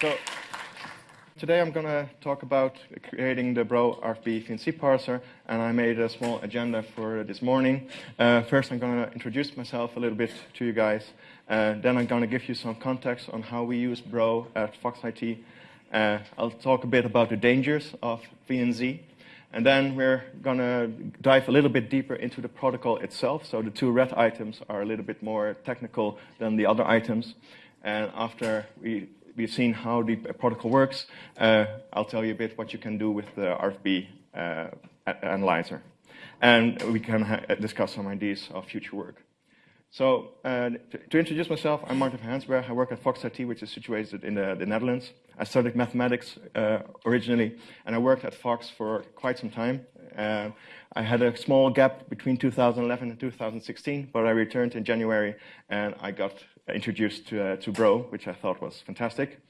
So today I'm going to talk about creating the Bro RFB VNC parser, and I made a small agenda for this morning. Uh, first, I'm going to introduce myself a little bit to you guys. Uh, then I'm going to give you some context on how we use Bro at Fox IT. Uh, I'll talk a bit about the dangers of VNC. And then we're going to dive a little bit deeper into the protocol itself. So the two red items are a little bit more technical than the other items. And after we we've seen how the protocol works, uh, I'll tell you a bit what you can do with the RFB uh, analyzer. And we can discuss some ideas of future work. So uh, to, introduce myself, I'm Martin van Hensbergen. I work at Fox IT, which is situated in the, the Netherlands. I studied mathematics uh, originally, and I worked at Fox for quite some time. Uh, I had a small gap between 2011 and 2016, but I returned in January, and I got introduced to, uh, to Bro, which I thought was fantastic.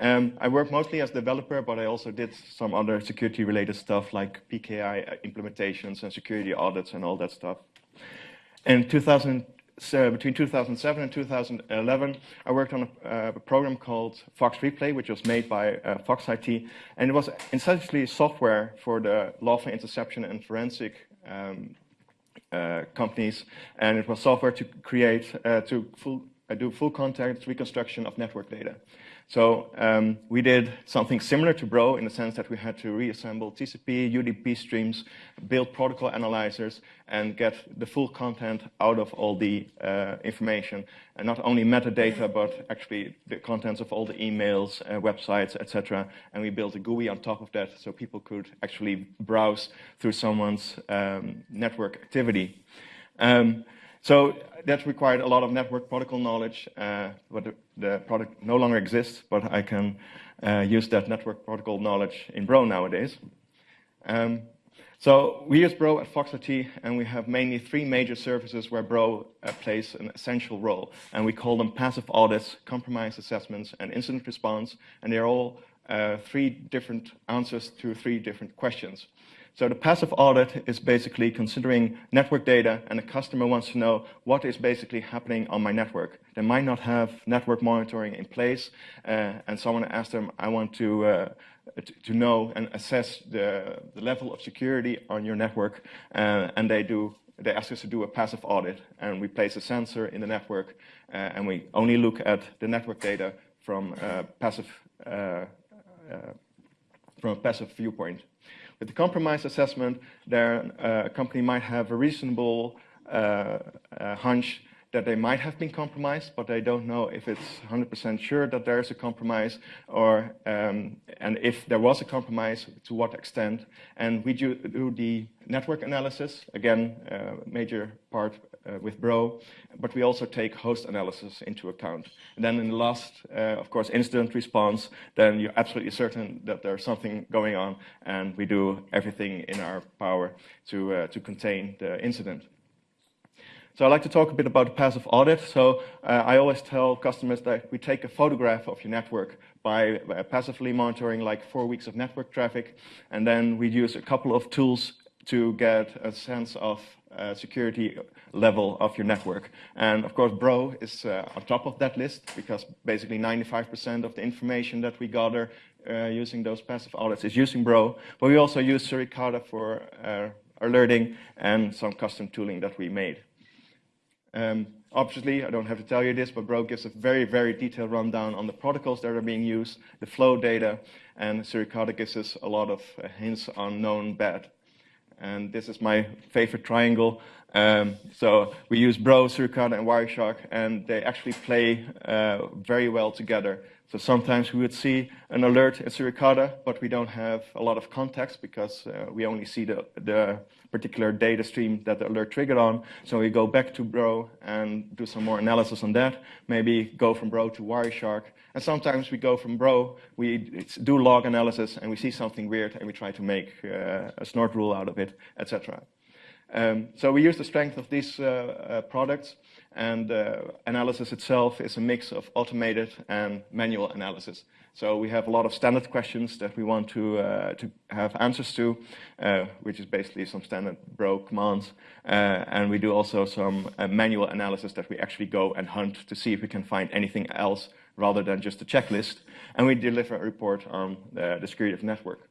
Um, I work mostly as developer, but I also did some other security-related stuff like PKI implementations and security audits and all that stuff. In 2000, so between 2007 and 2011, I worked on a, uh, a, program called Fox Replay, which was made by uh, Fox IT, and it was essentially software for the lawful interception and forensic um, uh, companies, and it was software to create uh, to full I do full context reconstruction of network data. So um, we did something similar to Bro in the sense that we had to reassemble TCP, UDP streams, build protocol analyzers, and get the full content out of all the uh, information. And not only metadata, but actually the contents of all the emails, uh, websites, etc. And we built a GUI on top of that so people could actually browse through someone's um, network activity. Um, so that required a lot of network protocol knowledge, uh, but the, the, product no longer exists, but I can uh, use that network protocol knowledge in Bro nowadays. Um, so we use Bro at Fox IT, and we have mainly three major services where Bro uh, plays an essential role. And we call them passive audits, compromise assessments, and incident response. And they're all uh, three different answers to three different questions. So the passive audit is basically considering network data and the customer wants to know what is basically happening on my network. They might not have network monitoring in place uh, and someone asks them, I want to, uh, to know and assess the, the level of security on your network uh, and they do they ask us to do a passive audit and we place a sensor in the network uh, and we only look at the network data from uh, passive uh, from a passive viewpoint. With the compromise assessment, there, uh, a company might have a reasonable uh, uh, hunch that they might have been compromised, but they don't know if it's 100% sure that there is a compromise, or um, and if there was a compromise, to what extent. And we do, do the network analysis, again, uh, major part uh, with Bro, but we also take host analysis into account. And then in the last, uh, of course, incident response, then you're absolutely certain that there's something going on, and we do everything in our power to, uh, to contain the incident. So I'd like to talk a bit about passive audit. So uh, I always tell customers that we take a photograph of your network by, by passively monitoring like four weeks of network traffic, and then we use a couple of tools to get a sense of uh, security level of your network. And of course, Bro is uh, on top of that list because basically 95% of the information that we gather uh, using those passive audits is using Bro. But we also use Suricata for uh, alerting and some custom tooling that we made. Um, obviously, I don't have to tell you this, but Bro gives a very, very detailed rundown on the protocols that are being used, the flow data, and Suricata gives us a lot of uh, hints on known bad and this is my favorite triangle. Um, so we use Bro, Suricata, and Wireshark, and they actually play uh, very well together. So sometimes we would see an alert in Suricata, but we don't have a lot of context because uh, we only see the, the particular data stream that the alert triggered on. So we go back to Bro and do some more analysis on that, maybe go from Bro to Wireshark. And sometimes we go from Bro, we do log analysis, and we see something weird, and we try to make uh, a snort rule out of it, etc. Um, so we use the strength of these uh, uh, products, and uh, analysis itself is a mix of automated and manual analysis. So we have a lot of standard questions that we want to, uh, to have answers to, uh, which is basically some standard bro commands. Uh, and we do also some uh, manual analysis that we actually go and hunt to see if we can find anything else rather than just a checklist. And we deliver a report on the, security of network.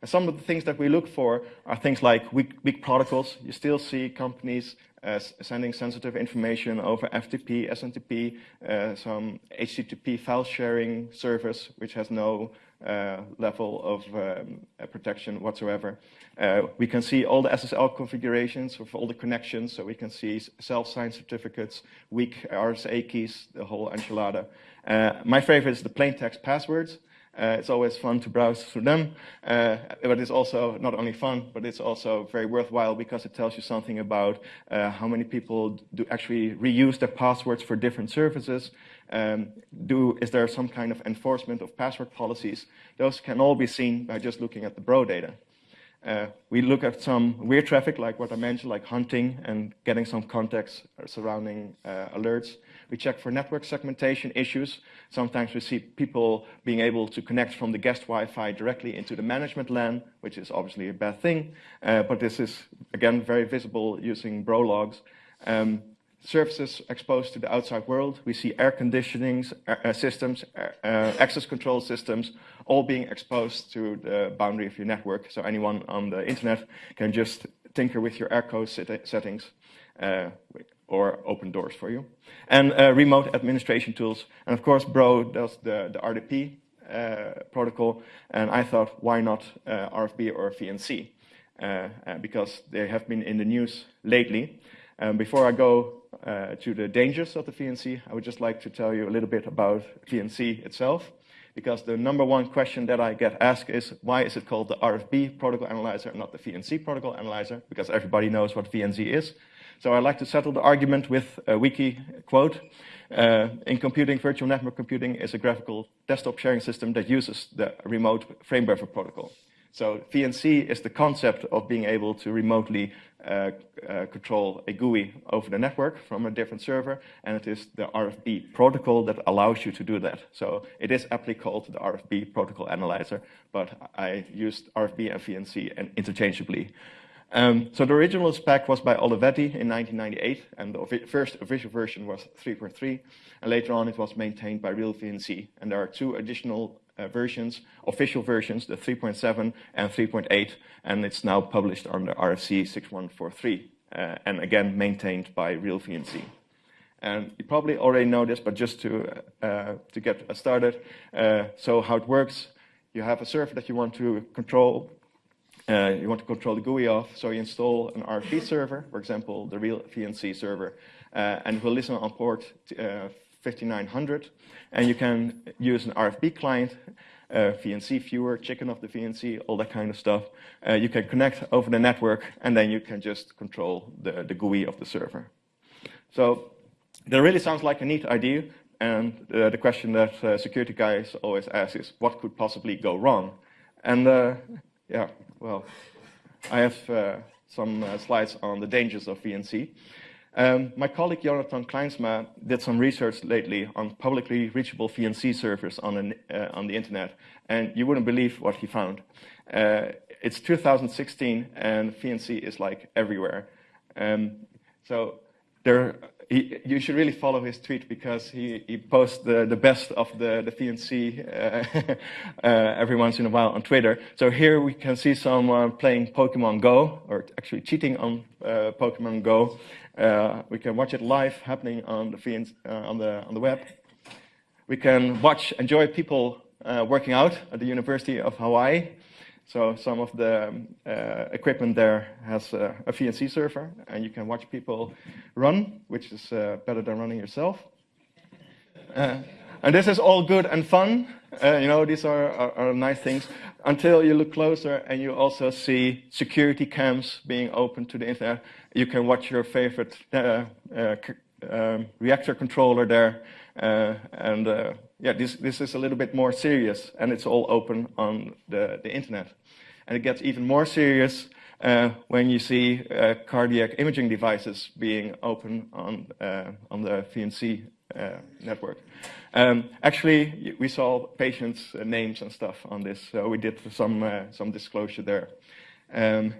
And some of the things that we look for are things like weak, weak protocols. You still see companies uh, sending sensitive information over FTP, SMTP, uh, some HTTP file sharing service, which has no uh, level of um, uh, protection whatsoever. Uh, we can see all the SSL configurations of all the connections, so we can see self-signed certificates, weak RSA keys, the whole enchilada. Uh, my favorite is the plain text passwords. Uh, it's always fun to browse through them, uh, but it's also not only fun, but it's also very worthwhile because it tells you something about uh, how many people do actually reuse their passwords for different services. Um, do is there some kind of enforcement of password policies? Those can all be seen by just looking at the bro data. Uh, we look at some weird traffic, like what I mentioned, like hunting and getting some context surrounding uh, alerts. We check for network segmentation issues. Sometimes we see people being able to connect from the guest Wi-Fi directly into the management LAN, which is obviously a bad thing. Uh, but this is, again, very visible using bro logs. Um, services exposed to the outside world. We see air conditioning uh, uh, systems, uh, uh, access control systems, all being exposed to the boundary of your network. So anyone on the internet can just tinker with your AirCo settings uh, or open doors for you. And uh, remote administration tools. And of course, Bro does the, the RDP protocol. And I thought, why not RFB or VNC? because they have been in the news lately. Um, before I go uh, to the dangers of the VNC, I would just like to tell you a little bit about VNC itself. Because the number one question that I get asked is, why is it called the RFB protocol analyzer and not the VNC protocol analyzer? Because everybody knows what VNC is. So I like to settle the argument with a wiki quote. Uh, in computing, virtual network computing is a graphical desktop sharing system that uses the remote frame buffer protocol. So VNC is the concept of being able to remotely uh, uh, control a GUI over the network from a different server, and it is the RFB protocol that allows you to do that. So it is aptly called the RFB protocol analyzer, but I used RFB and VNC interchangeably. Um, so the original spec was by Olivetti in 1998, and the first official version was 3.3, and later on it was maintained by RealVNC. And there are two additional versions, official versions, the 3.7 and 3.8, and it's now published under RFC 6143, uh, and again maintained by RealVNC. And you probably already know this, but just to, uh, to get started, uh, so how it works, you have a server that you want to control, uh, you want to control the GUI of, so you install an RFB server, for example, the RealVNC server, uh, and it will listen on port 5900. And you can use an RFB client, uh, VNC viewer, chicken of the VNC, all that kind of stuff. Uh, you can connect over the network, and then you can just control the, the GUI of the server. So that really sounds like a neat idea. And uh, the question that uh, security guys always ask is, what could possibly go wrong? And uh, yeah, well, I have uh, some slides on the dangers of VNC. Um, my colleague Yonathan Klijnsma did some research lately on publicly reachable VNC servers on, an, uh, on the internet, and you wouldn't believe what he found. Uh, it's 2016, and VNC is like everywhere. Um, so there, he, you should really follow his tweet because he, he posts the, the best of the, the VNC uh, uh, every once in a while on Twitter. So here we can see someone playing Pokemon Go, or actually cheating on uh, Pokemon Go. Uh, we can watch it live happening on the, VNC, uh, on the, on the web. We can watch, enjoy people uh, working out at the University of Hawaii. So some of the uh, equipment there has uh, a VNC server, and you can watch people run, which is uh, better than running yourself. Uh, and this is all good and fun. Uh, you know, these are, are, are, nice things until you look closer and you also see security cams being open to the internet. You can watch your favorite uh, um, reactor controller there. And yeah, this, this is a little bit more serious, and it's all open on the, the internet. And it gets even more serious uh, when you see uh, cardiac imaging devices being open on, uh, on the VNC uh, network. Um, actually, we saw patients' names and stuff on this, so we did some, uh, some disclosure there. Um,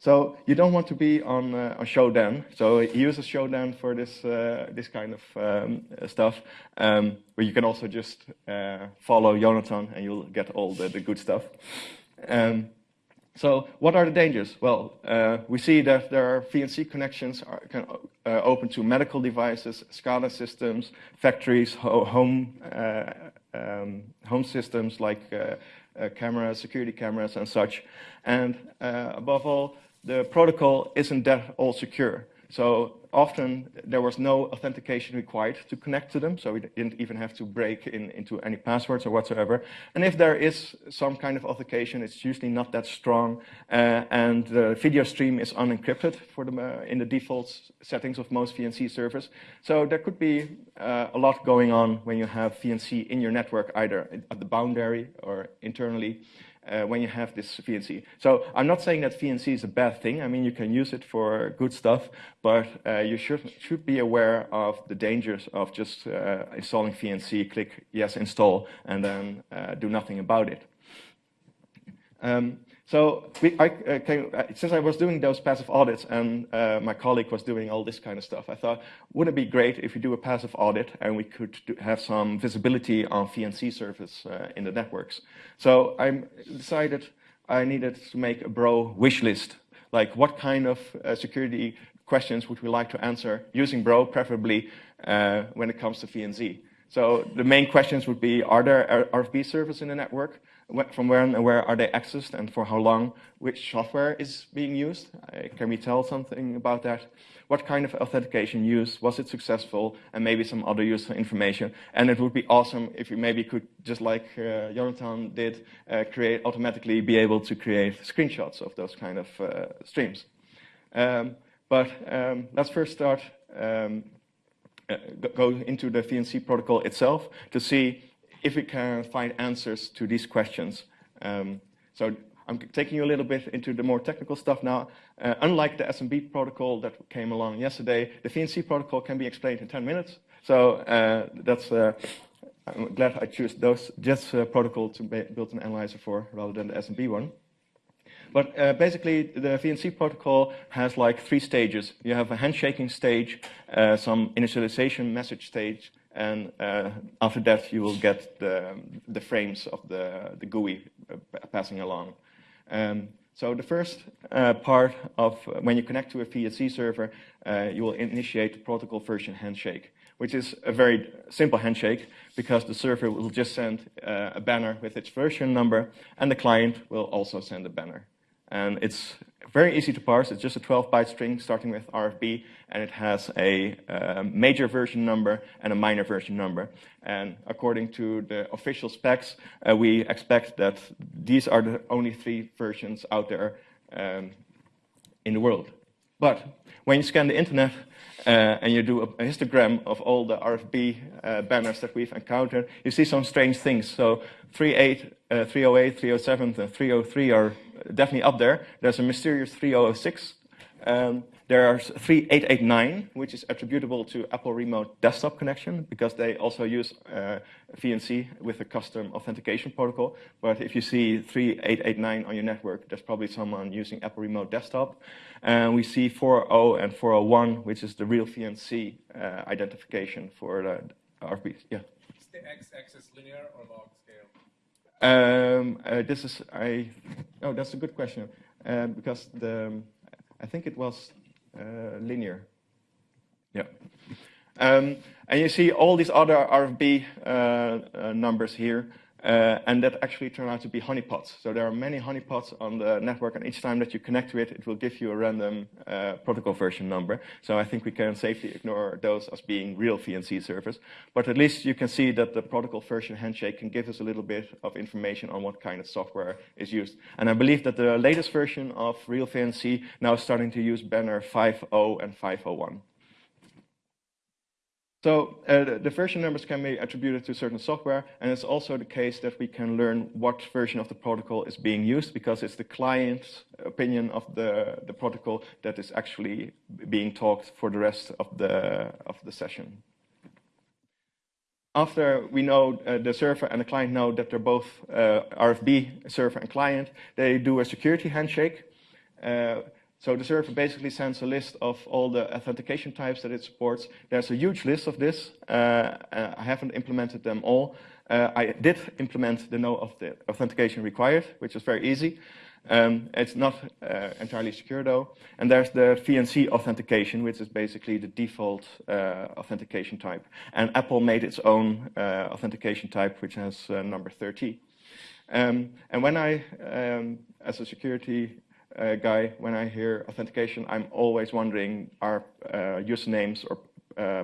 So you don't want to be on, uh, on Shodan. So he uses Shodan for this, uh, this kind of um, stuff. Um, but you can also just uh, follow Yonathan and you'll get all the, the good stuff. Um, so what are the dangers? Well, uh, we see that there are VNC connections are, can, uh, open to medical devices, SCADA systems, factories, ho home, uh, um, home systems like uh, uh, cameras, security cameras and such. And uh, above all, the protocol isn't that all secure. So often there was no authentication required to connect to them, so we didn't even have to break in, into any passwords or whatsoever. And if there is some kind of authentication, it's usually not that strong, uh, and the video stream is unencrypted for the, uh, in the default settings of most VNC servers. So there could be uh, a lot going on when you have VNC in your network, either at the boundary or internally uh, when you have this VNC. So I'm not saying that VNC is a bad thing. I mean, you can use it for good stuff, but uh, you should, should be aware of the dangers of just uh, installing VNC, click yes, install, and then uh, do nothing about it. Um, so we, I, uh, came, uh, since I was doing those passive audits and uh, my colleague was doing all this kind of stuff, I thought, wouldn't it be great if we do a passive audit and we could do, have some visibility on VNC service uh, in the networks. So I decided I needed to make a Bro wish list. Like what kind of uh, security questions would we like to answer using Bro, preferably uh, when it comes to VNC. So the main questions would be, are there RFB servers in the network? From where and where are they accessed and for how long, which software is being used. Can we tell something about that? What kind of authentication used? Was it successful? And maybe some other useful information. And it would be awesome if you maybe could, just like uh, Yonathan did, uh, create automatically be able to create screenshots of those kind of uh, streams. Um, but um, let's first start um, uh, go into the VNC protocol itself to see if we can find answers to these questions. Um, so I'm taking you a little bit into the more technical stuff now. Uh, unlike the SMB protocol that came along yesterday, the VNC protocol can be explained in 10 minutes. So uh, that's, uh, I'm glad I chose those, just uh, protocol to build an analyzer for rather than the SMB one. But uh, basically, the VNC protocol has like three stages. You have a handshaking stage, uh, some initialization message stage, and uh, after that, you will get the, the frames of the, the GUI uh, passing along. Um, so the first uh, part of uh, when you connect to a VNC server, uh, you will initiate the protocol version handshake, which is a very simple handshake because the server will just send uh, a banner with its version number, and the client will also send a banner. And it's very easy to parse. It's just a 12-byte string starting with RFB, and it has a uh, major version number and a minor version number. And according to the official specs, uh, we expect that these are the only three versions out there um, in the world. But when you scan the internet uh, and you do a, histogram of all the RFB uh, banners that we've encountered, you see some strange things. So 38, uh, 308, 307, and 303 are definitely up there. There's a mysterious 3006. Um, are 3889, which is attributable to Apple Remote Desktop Connection, because they also use uh, VNC with a custom authentication protocol. But if you see 3889 on your network, there's probably someone using Apple Remote Desktop. And we see 40 and 401, which is the real VNC uh, identification for the RFBs. Yeah. Is the x-axis linear or log scale? Um, uh, this is I. Oh, that's a good question uh, because the I think it was uh, linear. Yeah. Um, and you see all these other RFB uh, uh, numbers here. Uh, and that actually turn out to be honeypots. So there are many honeypots on the network, and each time that you connect to it, it will give you a random uh, protocol version number. So I think we can safely ignore those as being real VNC servers. But at least you can see that the protocol version handshake can give us a little bit of information on what kind of software is used. And I believe that the latest version of real VNC now is starting to use banner 5.0 and 5.01. So uh, the version numbers can be attributed to certain software, and it's also the case that we can learn what version of the protocol is being used because it's the client's opinion of the, the protocol that is actually being talked for the rest of the, of the session. After we know uh, the server and the client know that they're both uh, RFB server and client, they do a security handshake. Uh, So the server basically sends a list of all the authentication types that it supports. There's a huge list of this. Uh, I haven't implemented them all. Uh, I did implement the no of the authentication required, which is very easy. Um, it's not uh, entirely secure though. And there's the VNC authentication, which is basically the default uh, authentication type. And Apple made its own uh, authentication type, which has uh, number 30. Um, and when I, um, as a security uh, guy, when I hear authentication, I'm always wondering, are uh, usernames or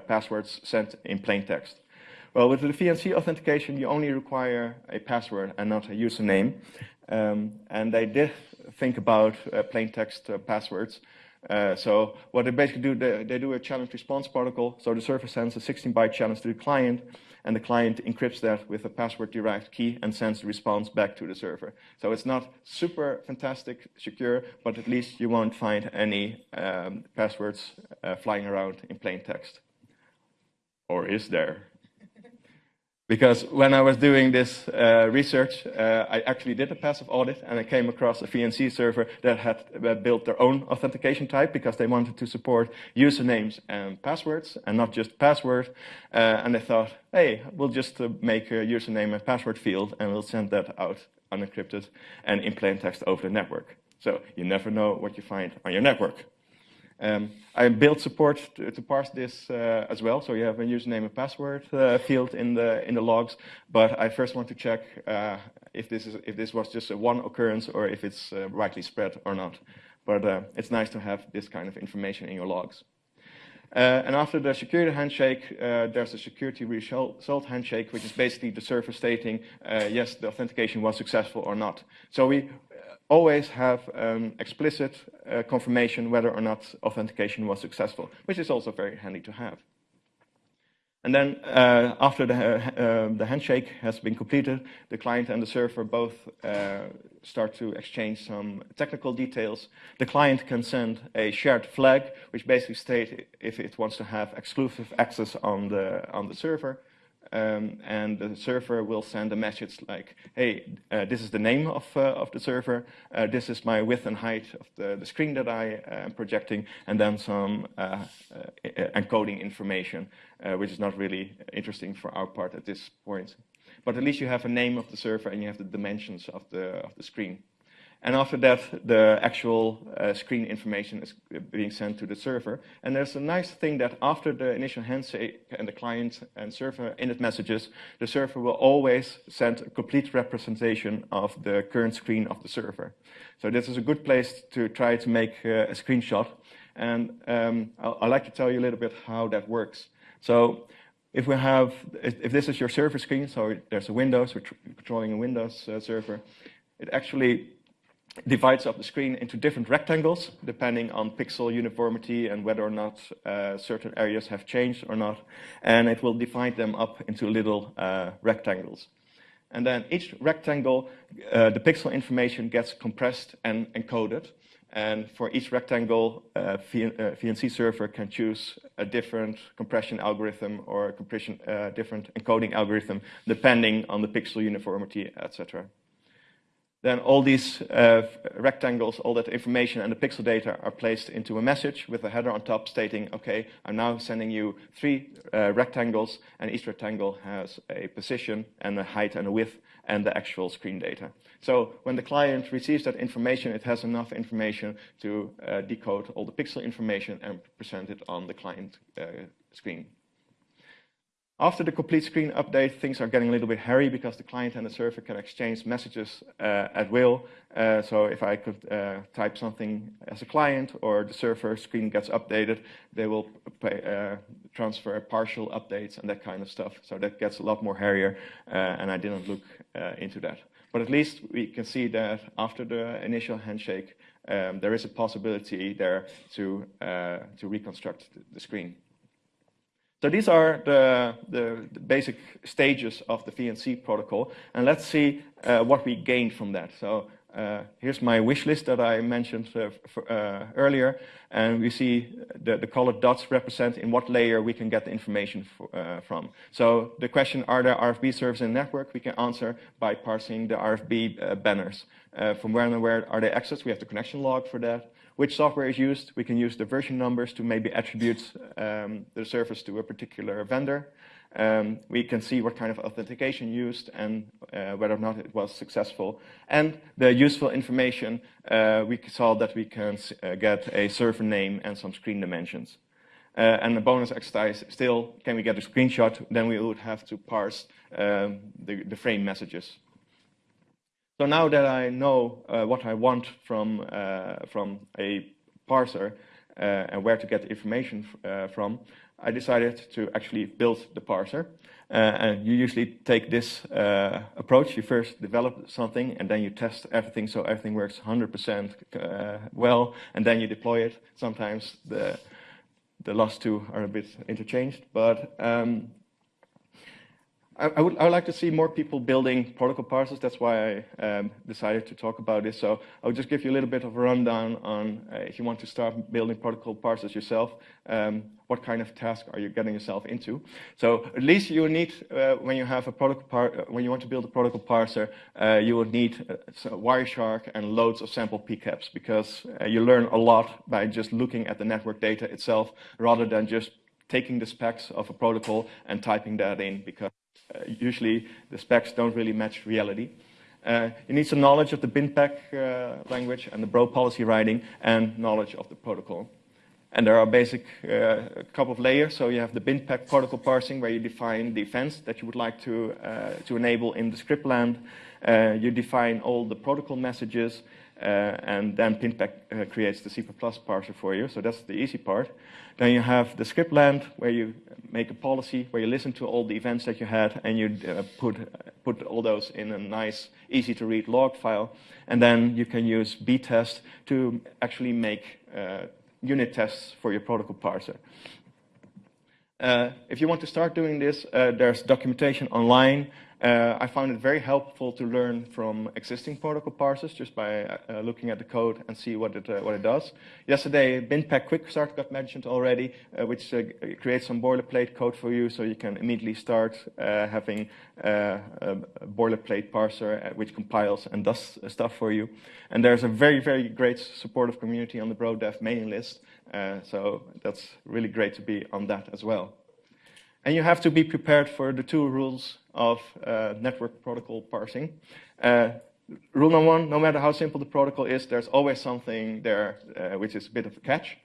passwords sent in plain text? Well, with the VNC authentication, you only require a password and not a username. Um, and they did think about uh, plain text uh, passwords. Uh, so what they basically do, they, they, do a challenge response protocol. So the server sends a 16-byte challenge to the client, and the client encrypts that with a password-derived key and sends the response back to the server. So it's not super fantastic secure, but at least you won't find any um, passwords uh, flying around in plain text. Or is there? Because when I was doing this uh, research, uh, I actually did a passive audit and I came across a VNC server that had built their own authentication type because they wanted to support usernames and passwords and not just password. Uh, and they thought, hey, we'll just uh, make a username and password field and we'll send that out unencrypted and in plain text over the network. So you never know what you find on your network. Um, I built support to, to parse this uh, as well, so you have a username and password uh, field in the in the logs. But I first want to check uh, if this is if this was just a one occurrence or if it's uh, rightly spread or not. But uh, it's nice to have this kind of information in your logs. Uh, and after the security handshake, there's a security result handshake, which is basically the server stating yes, the authentication was successful or not. So we always have um, explicit uh, confirmation whether or not authentication was successful, which is also very handy to have. And then uh, after the, uh, the, handshake has been completed, the client and the server both uh, start to exchange some technical details. The client can send a shared flag, which basically states if it wants to have exclusive access on the, on the server. Um, and the server will send a message like, hey, uh, this is the name of, uh, of the server, uh, this is my width and height of the, the screen that I am projecting, and then some uh, uh, encoding information, uh, which is not really interesting for our part at this point. But at least you have a name of the server and you have the dimensions of the, of the screen. And after that, the actual uh, screen information is being sent to the server. And there's a nice thing that after the initial handshake and the client and server init messages, the server will always send a complete representation of the current screen of the server. So this is a good place to try to make uh, a screenshot. And um, I'd like to tell you a little bit how that works. So if we have, if this is your server screen, so there's a Windows, we're controlling a Windows uh, server, it actually divides up the screen into different rectangles, depending on pixel uniformity and whether or not uh, certain areas have changed or not. And it will divide them up into little uh, rectangles. And then each rectangle, uh, the pixel information gets compressed and encoded. And for each rectangle, uh, VNC uh, server can choose a different compression algorithm or a compression, uh, different encoding algorithm, depending on the pixel uniformity, etc. Then all these uh, rectangles, all that information and the pixel data are placed into a message with a header on top stating, okay, I'm now sending you three uh, rectangles and each rectangle has a position and a height and a width and the actual screen data. So when the client receives that information, it has enough information to uh, decode all the pixel information and present it on the client uh, screen. After the complete screen update, things are getting a little bit hairy because the client and the server can exchange messages uh, at will. Uh, so if I could uh, type something as a client or the server screen gets updated, they will pay, uh, transfer partial updates and that kind of stuff. So that gets a lot more hairier, uh, and I didn't look uh, into that. But at least we can see that after the initial handshake, um, there is a possibility there to, to reconstruct the screen. So these are the, the, the, basic stages of the VNC protocol. And let's see uh, what we gained from that. So uh, here's my wish list that I mentioned uh, for, uh, earlier. And we see the, the, colored dots represent in what layer we can get the information for, uh, from. So the question, are there RFB servers in network? We can answer by parsing the RFB uh, banners. from where and where are they accessed? We have the connection log for that. Which software is used. We can use the version numbers to maybe attribute um, the service to a particular vendor. Um, we can see what kind of authentication used and uh, whether or not it was successful. And the useful information, uh, we saw that we can uh, get a server name and some screen dimensions. Uh, and the bonus exercise still, can we get a screenshot? Then we would have to parse um, the, the, frame messages. So now that I know uh, what I want from, uh, from a parser and where to get the information from, I decided to actually build the parser. Uh, and you usually take this uh, approach. You first develop something, and then you test everything so everything works 100% uh, well, and then you deploy it. Sometimes the the last two are a bit interchanged, but um, I, I, would, I, would, like to see more people building protocol parsers. That's why I um, decided to talk about this. So I'll just give you a little bit of a rundown on uh, if you want to start building protocol parsers yourself, um, what kind of task are you getting yourself into? So at least you need, uh, when you have a protocol uh, when you want to build a protocol parser, uh, you will need uh, Wireshark and loads of sample PCAPs because uh, you learn a lot by just looking at the network data itself rather than just taking the specs of a protocol and typing that in because uh, usually the specs don't really match reality. Uh, you need some knowledge of the BinPAC uh, language and the Bro policy writing and knowledge of the protocol. And there are basic uh, couple of layers. So you have the BinPAC protocol parsing where you define the events that you would like to, uh, to enable in the script land. Uh, you define all the protocol messages and then BinPAC uh, creates the C++ parser for you. So that's the easy part. Then you have the script land where you make a policy, where you listen to all the events that you had and you uh, put, put all those in a nice, easy to read log file. And then you can use btest to actually make uh, unit tests for your protocol parser. Uh, if you want to start doing this, uh, there's documentation online uh, I found it very helpful to learn from existing protocol parsers just by uh, looking at the code and see what it, uh, what it does. Yesterday, BinPAC Quickstart got mentioned already, uh, which uh, creates some boilerplate code for you so you can immediately start uh, having a boilerplate parser which compiles and does stuff for you. And there's a very, very great supportive community on the BroDev mailing list, so that's really great to be on that as well. And you have to be prepared for the two rules of uh, network protocol parsing. Uh, rule number one, no matter how simple the protocol is, there's always something there uh, which is a bit of a catch.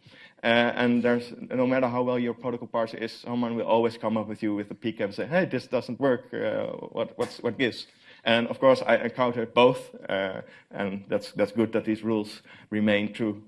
Uh, and there's no matter how well your protocol parser is, someone will always come up with you with a PCAP and say, hey, this doesn't work, uh, what, what's, what gives? And of course, I encountered both, uh, and that's, that's good that these rules remain true.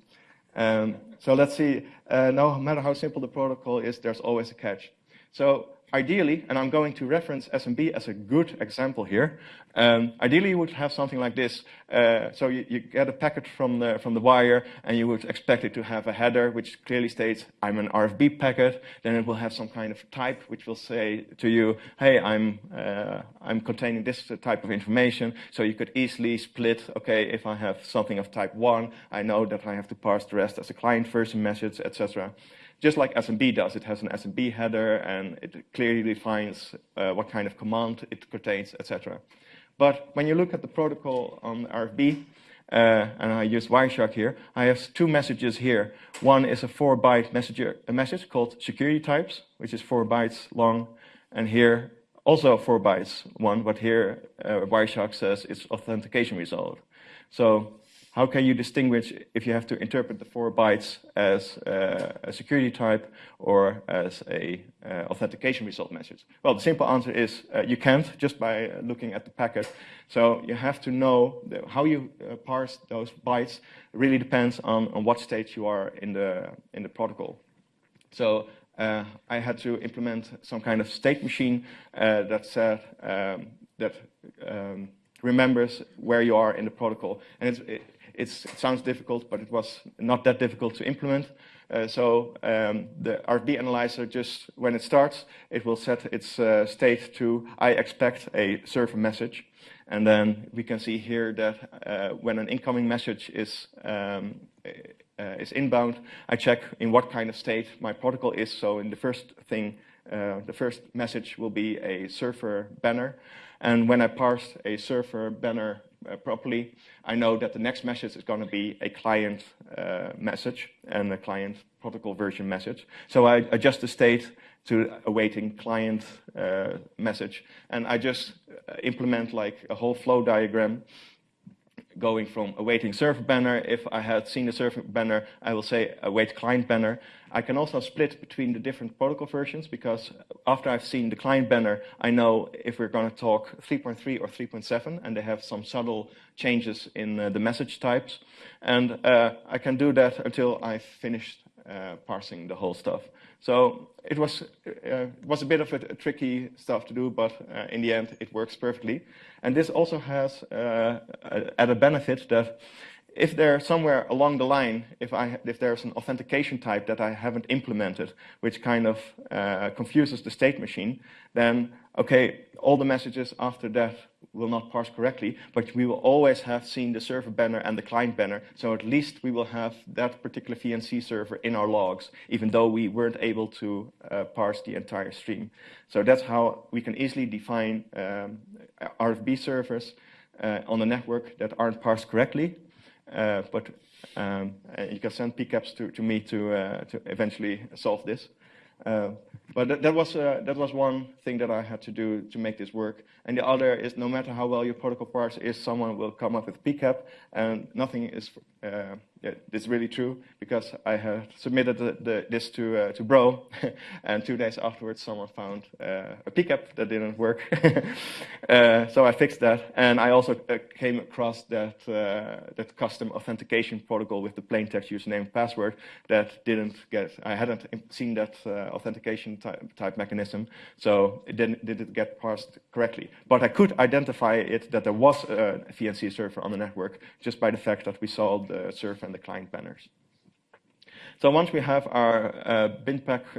Um, so let's see, no matter how simple the protocol is, there's always a catch. So ideally, and I'm going to reference SMB as a good example here, um, ideally you would have something like this. Uh, so you, you, get a packet from the, from the wire and you would expect it to have a header which clearly states I'm an RFB packet. Then it will have some kind of type which will say to you, hey, I'm, uh, I'm containing this type of information. So you could easily split, okay, if I have something of type 1, I know that I have to parse the rest as a client version message, etc just like SMB does. It has an SMB header, and it clearly defines uh, what kind of command it contains, etc. But when you look at the protocol on RFB, uh, and I use Wireshark here, I have two messages here. One is a four byte messenger, a message called security types, which is four bytes long, and here also four bytes one, but here uh, Wireshark says it's authentication result. So how can you distinguish if you have to interpret the four bytes as uh, a security type or as a uh, authentication result message? Well, the simple answer is uh, you can't just by looking at the packet. So you have to know how you uh, parse those bytes really depends on, on what stage you are in the, in the protocol. So uh, I had to implement some kind of state machine uh, that said um, that um, remembers where you are in the protocol. And it, it sounds difficult, but it was not that difficult to implement. Uh, so um, the RFB analyzer just, when it starts, it will set its uh, state to, I expect a server message. And then we can see here that uh, when an incoming message is, um, uh, is inbound, I check in what kind of state my protocol is. So in the first thing, uh, the first message will be a server banner. And when I parse a server banner properly, I know that the next message is going to be a client uh, message and a client protocol version message. So I adjust the state to awaiting client uh, message, and I just uh, implement like a whole flow diagram going from awaiting server banner. If I had seen the server banner, I will say await client banner. I can also split between the different protocol versions because after I've seen the client banner, I know if we're going to talk 3.3 or 3.7, and they have some subtle changes in uh, the message types. And uh, I can do that until I've finished uh, parsing the whole stuff. So it was, uh, was a bit of a, a, tricky stuff to do, but uh, in the end, it works perfectly. And this also has uh, added benefit that if there somewhere along the line, if, I, if there's an authentication type that I haven't implemented, which kind of uh, confuses the state machine, then, okay, all the messages after that will not parse correctly, but we will always have seen the server banner and the client banner, so at least we will have that particular VNC server in our logs, even though we weren't able to uh, parse the entire stream. So that's how we can easily define um, RFB servers uh, on the network that aren't parsed correctly, but um, you can send PCAPs to, to me to, uh, to eventually solve this. Uh, but that, that, was, uh, that was one thing that I had to do to make this work. And the other is no matter how well your protocol parse is, someone will come up with PCAP, and nothing is is really true because I had submitted the, the, this to uh, to Bro, and two days afterwards, someone found uh, a PCAP that didn't work. uh, so I fixed that, and I also uh, came across that uh, that custom authentication protocol with the plain text username and password that didn't get. I hadn't seen that uh, authentication type, type mechanism, so it didn't didn't get parsed correctly. But I could identify it that there was a VNC server on the network just by the fact that we saw the server the client banners. So once we have our uh,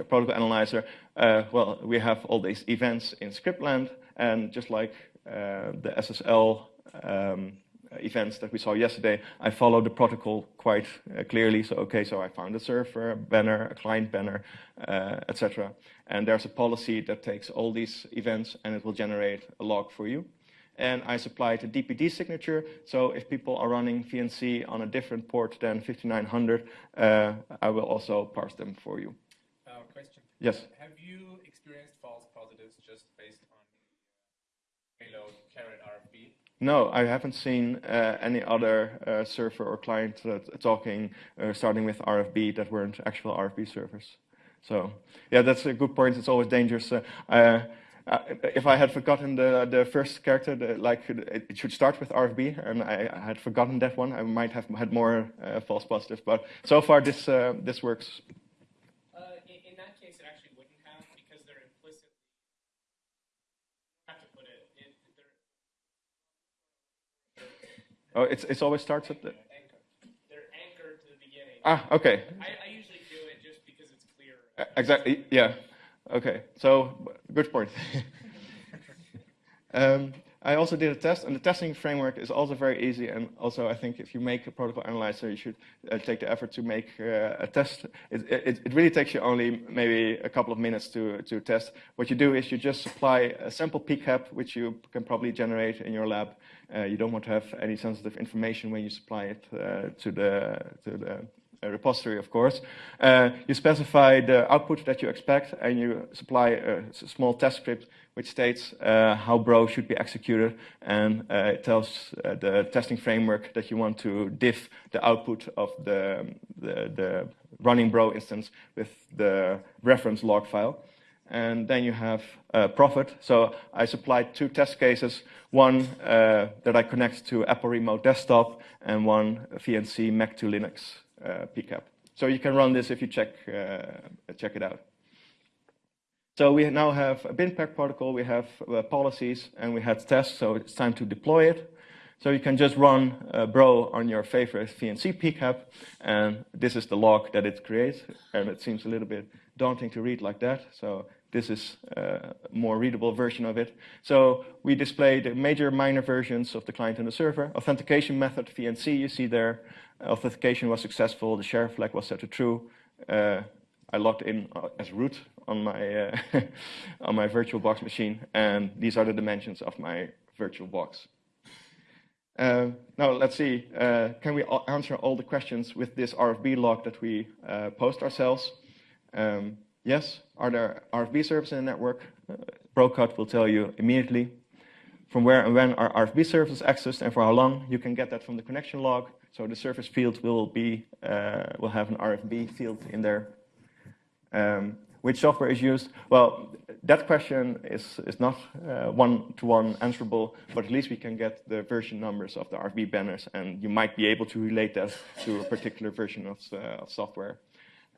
protocol analyzer, uh, well, we have all these events in scriptland, and just like uh, the SSL um, events that we saw yesterday, I follow the protocol quite uh, clearly. So, okay, so I found a server a banner, a client banner, uh, etc. And there's a policy that takes all these events and it will generate a log for you and I supplied a DPD signature. So if people are running VNC on a different port than 5900, uh, I will also parse them for you. Uh, question. Yes. Have you experienced false positives just based on payload caret RFB? No, I haven't seen uh, any other uh, server or client talking, uh, starting with RFB that weren't actual RFB servers. So yeah, that's a good point. It's always dangerous. Uh, if I had forgotten the, the first character, the, like it should start with RFB, and I, I, had forgotten that one, I might have had more uh, false positives. But so far, this uh, this works. Uh, in, in, that case, it actually wouldn't have because they're implicit. Have to put it. Oh, it's it's always starts at the. They're anchored to the beginning. Ah, okay. I, I usually do it just because it's clear. Exactly. Yeah. Okay, so good point. um, I also did a test, and the testing framework is also very easy. And also, I think if you make a protocol analyzer, you should uh, take the effort to make uh, a test. It, it, it, really takes you only maybe a couple of minutes to, to test. What you do is you just supply a sample PCAP, which you can probably generate in your lab. Uh, you don't want to have any sensitive information when you supply it uh, to the to the repository, of course. Uh, you specify the output that you expect, and you supply a small test script which states uh, how Bro should be executed, and uh, it tells the testing framework that you want to diff the output of the, the, the running Bro instance with the reference log file and then you have uh, profit. So I supplied two test cases, one uh, that I connect to Apple Remote Desktop and one VNC Mac to Linux uh, PCAP. So you can run this if you check, uh, check it out. So we now have a BinPAC protocol, we have uh, policies, and we had tests, so it's time to deploy it. So you can just run uh, Bro on your favorite VNC PCAP, and this is the log that it creates, and it seems a little bit daunting to read like that, so this is a more readable version of it. So we display the major minor versions of the client and the server. Authentication method, VNC, you see there. Authentication was successful. The share flag was set to true. Uh, I logged in uh, as root on my, uh, on my VirtualBox machine, and these are the dimensions of my VirtualBox. Uh, now let's see, uh, can we answer all the questions with this RFB log that we uh, post ourselves? Um, yes, are there RFB servers in the network? Uh, will tell you immediately from where and when are RFB services accessed and for how long. You can get that from the connection log. So the service field will be uh, will have an RFB field in there. Um, which software is used? Well, that question is, is not uh, one-to-one -one answerable, but at least we can get the version numbers of the RFB banners, and you might be able to relate that to a particular version of, uh, of software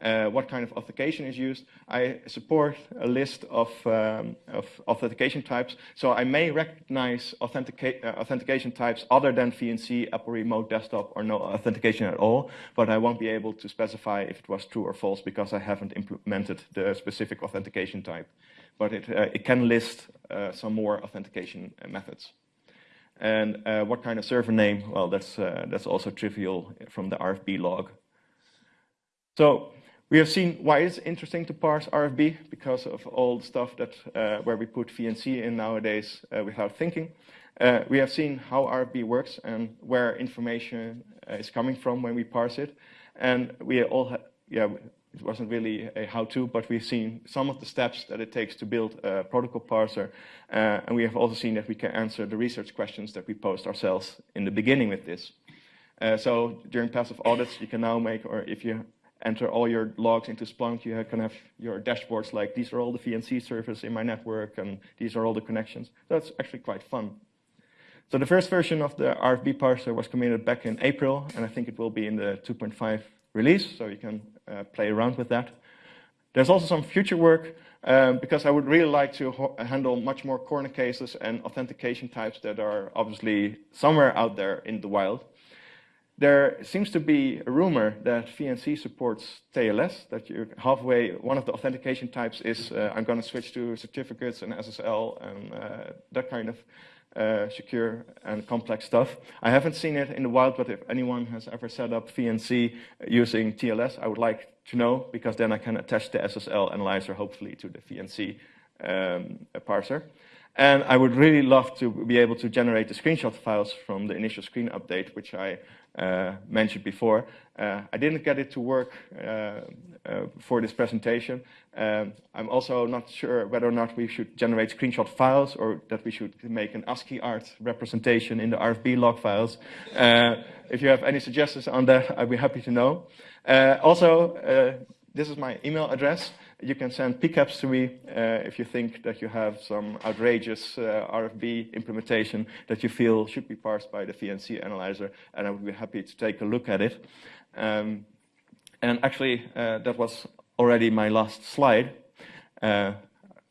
uh, what kind of authentication is used. I support a list of, um, of authentication types, so I may recognize authentica uh, authentication types other than VNC, Apple Remote Desktop, or no authentication at all, but I won't be able to specify if it was true or false because I haven't implemented the specific authentication type. But it, uh, it can list uh, some more authentication uh, methods. And uh, what kind of server name? Well, that's, that's also trivial from the RFB log. So we have seen why it's interesting to parse RFB because of all the stuff that uh, where we put VNC in nowadays uh, without thinking. Uh, we have seen how RFB works and where information uh, is coming from when we parse it. And we all, yeah, it wasn't really a how-to, but we've seen some of the steps that it takes to build a protocol parser. Uh, and we have also seen that we can answer the research questions that we posed ourselves in the beginning with this. Uh, so during passive audits, you can now make, or if you enter all your logs into Splunk, you can have your dashboards like these are all the VNC servers in my network and these are all the connections. That's actually quite fun. So the first version of the RFB parser was committed back in April, and I think it will be in the 2.5 release, so you can uh, play around with that. There's also some future work, um, because I would really like to handle much more corner cases and authentication types that are obviously somewhere out there in the wild. There seems to be a rumor that VNC supports TLS, that you're halfway, one of the authentication types is uh, I'm going to switch to certificates and SSL and uh, that kind of uh, secure and complex stuff. I haven't seen it in the wild, but if anyone has ever set up VNC using TLS, I would like to know, because then I can attach the SSL analyzer, hopefully, to the VNC um, parser. And I would really love to be able to generate the screenshot files from the initial screen update, which I mentioned before. Uh, I didn't get it to work uh, for this presentation. Um, I'm also not sure whether or not we should generate screenshot files or that we should make an ASCII art representation in the RFB log files. if you have any suggestions on that, I'd be happy to know. also, this is my email address. You can send PCAPs to me uh, if you think that you have some outrageous uh, RFB implementation that you feel should be parsed by the VNC analyzer, and I would be happy to take a look at it. Um, and actually, uh, that was already my last slide. Uh,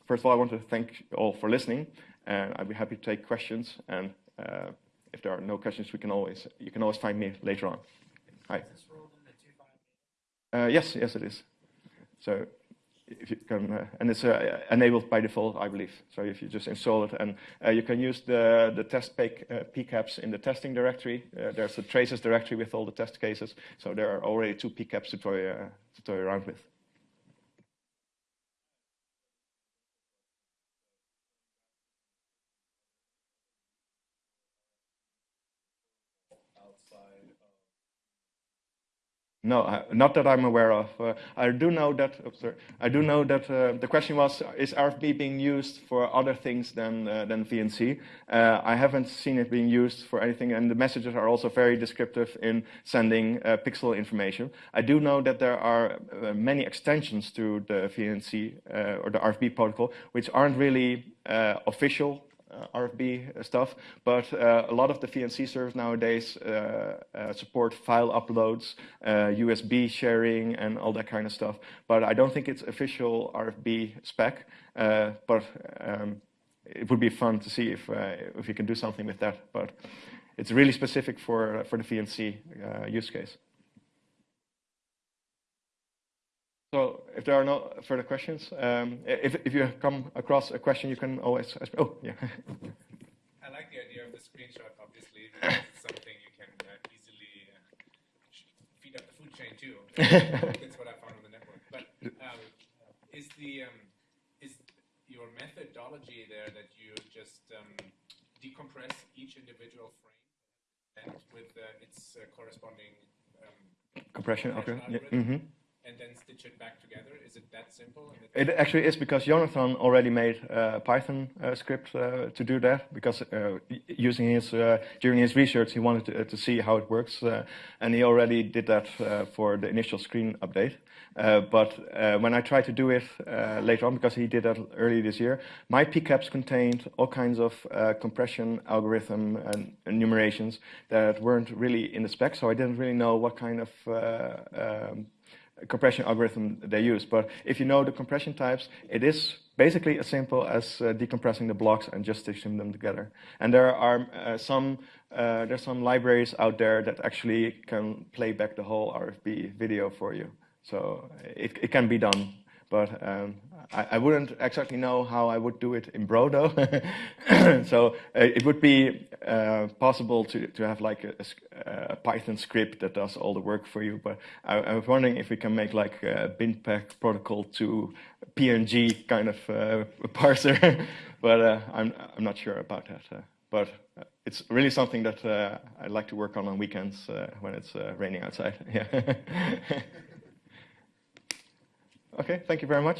first of all, I want to thank you all for listening, and I'd be happy to take questions. And uh, if there are no questions, we can always you can always find me later on. Hi. Uh, yes, yes, it is. So if you can, uh, and it's uh, enabled by default, I believe. So if you just install it, and uh, you can use the the test PK, uh, PCAPs in the testing directory. Uh, there's a traces directory with all the test cases. So there are already two PCAPs to toy uh, to toy around with. No, not that I'm aware of. Uh, I do know that. Sorry, I do know that uh, the question was: Is RFB being used for other things than uh, than VNC? Uh, I haven't seen it being used for anything, and the messages are also very descriptive in sending uh, pixel information. I do know that there are uh, many extensions to the VNC or the RFB protocol, which aren't really official uh, Uh, RFB uh, stuff, but uh, a lot of the VNC servers nowadays uh, uh, support file uploads, USB sharing, and all that kind of stuff. But I don't think it's official RFB spec, but um, it would be fun to see if, if you can do something with that. But it's really specific for, for the VNC use case. So if there are no further questions, um, if, if you come across a question, you can always ask. Oh, yeah. I like the idea of the screenshot, obviously. It's something you can uh, easily uh, feed up the food chain too. That's what I found on the network. but um, is the um, is your methodology there that you just um, decompress each individual frame and with uh, its uh, corresponding um, Compression. Okay. Yeah. algorithm. mhm. And then stitch it back together? Is it that simple? It actually is because Yonathan already made a Python uh, script uh, to do that because uh, using his uh, during his research he wanted to, to see how it works uh, and he already did that uh, for the initial screen update. Uh, but uh, when I tried to do it uh, later on, because he did that early this year, my PCAPs contained all kinds of uh, compression algorithm and enumerations that weren't really in the spec, so I didn't really know what kind of uh, um, compression algorithm they use. But if you know the compression types, it is basically as simple as uh, decompressing the blocks and just stitching them together. And there are uh, some uh, there's some libraries out there that actually can play back the whole RFB video for you. So it, it can be done. But um, I, I wouldn't exactly know how I would do it in Brodo. so uh, it would be uh, possible to, to have like a, a Python script that does all the work for you. But I, I was wondering if we can make like a BinPAC protocol to PNG kind of uh, parser. but uh, I'm, I'm not sure about that. Uh, but uh, it's really something that uh, I like to work on on weekends when it's raining outside. Yeah. Okay, thank you very much.